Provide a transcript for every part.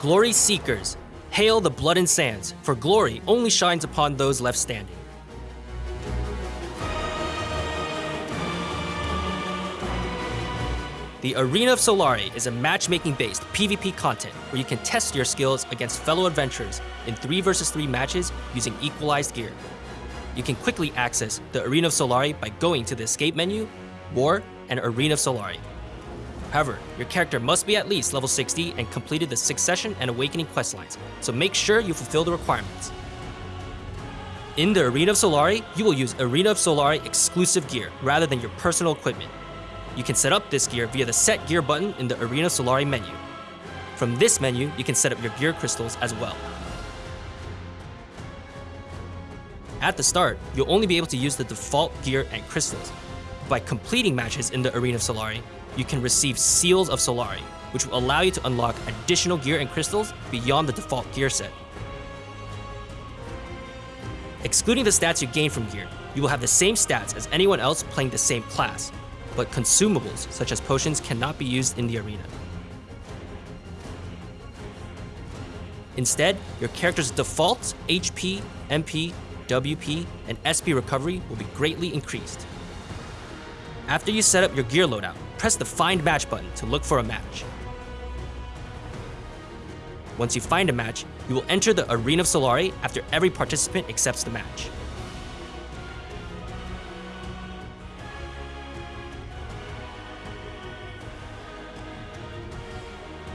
Glory Seekers, hail the blood and sands, for glory only shines upon those left standing. The Arena of Solare is a matchmaking based PvP content where you can test your skills against fellow adventurers in 3 vs 3 matches using equalized gear. You can quickly access the Arena of Solare by going to the escape menu, War, and Arena of Solare. However, your character must be at least level 60 and completed the Succession and Awakening questlines, so make sure you fulfill the requirements. In the Arena of Solare, you will use Arena of Solare exclusive gear rather than your personal equipment. You can set up this gear via the Set Gear button in the Arena of Solare menu. From this menu, you can set up your gear crystals as well. At the start, you'll only be able to use the default gear and crystals. By completing matches in the Arena of Solare, you can receive Seals of Solare, which will allow you to unlock additional gear and crystals beyond the default gear set. Excluding the stats you gain from gear, you will have the same stats as anyone else playing the same class, but consumables such as potions cannot be used in the arena. Instead, your character's default HP, MP, WP, and SP recovery will be greatly increased. After you set up your gear loadout, press the Find Match button to look for a match. Once you find a match, you will enter the Arena of Solare after every participant accepts the match.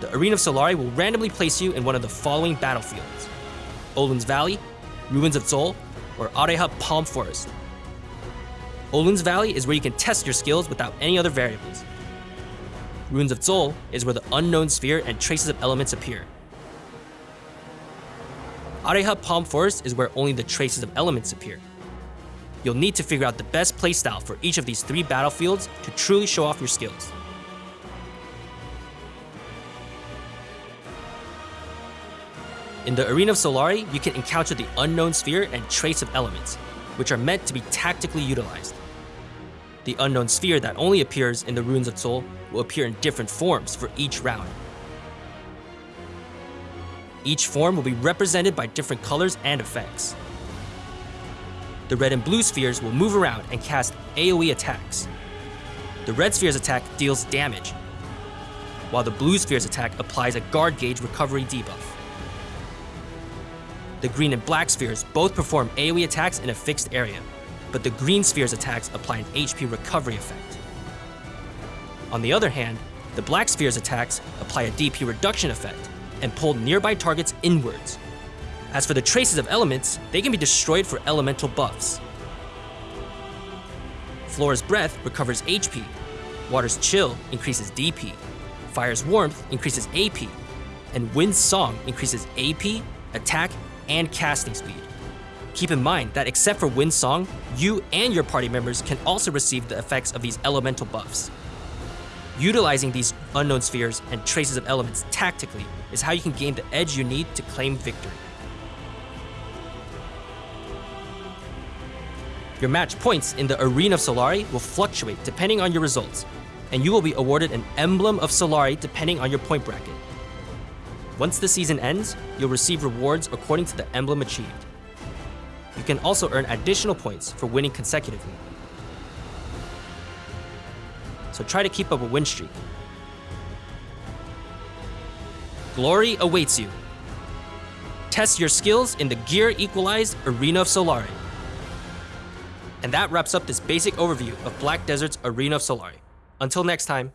The Arena of Solare will randomly place you in one of the following battlefields. Olun's Valley, Ruins of Xol, or Areha Palm Forest. Olun's Valley is where you can test your skills without any other variables. Ruins of Xol is where the unknown sphere and traces of elements appear. Areha Palm Forest is where only the traces of elements appear. You'll need to figure out the best playstyle for each of these three battlefields to truly show off your skills. In the Arena of Solare, you can encounter the Unknown Sphere and Trace of Elements, which are meant to be tactically utilized. The Unknown Sphere that only appears in the Ruins of Xol will appear in different forms for each round. Each form will be represented by different colors and effects. The red and blue spheres will move around and cast AoE attacks. The red sphere's attack deals damage, while the blue sphere's attack applies a guard gauge recovery debuff. The green and black spheres both perform AoE attacks in a fixed area, but the green sphere's attacks apply an HP recovery effect. On the other hand, the black sphere's attacks apply a DP reduction effect and pull nearby targets inwards. As for the traces of elements, they can be destroyed for elemental buffs. Flora's Breath recovers HP, Water's Chill increases DP, Fire's Warmth increases AP, and Wind's Song increases AP, attack, and casting speed. Keep in mind that except for Wind Song, you and your party members can also receive the effects of these elemental buffs. Utilizing these unknown spheres and traces of elements tactically is how you can gain the edge you need to claim victory. Your match points in the Arena of Solare will fluctuate depending on your results, and you will be awarded an Emblem of Solare depending on your point bracket. Once the season ends, you'll receive rewards according to the emblem achieved. You can also earn additional points for winning consecutively. So try to keep up a win streak. Glory awaits you. Test your skills in the Gear Equalized Arena of Solare. And that wraps up this basic overview of Black Desert's Arena of Solare. Until next time.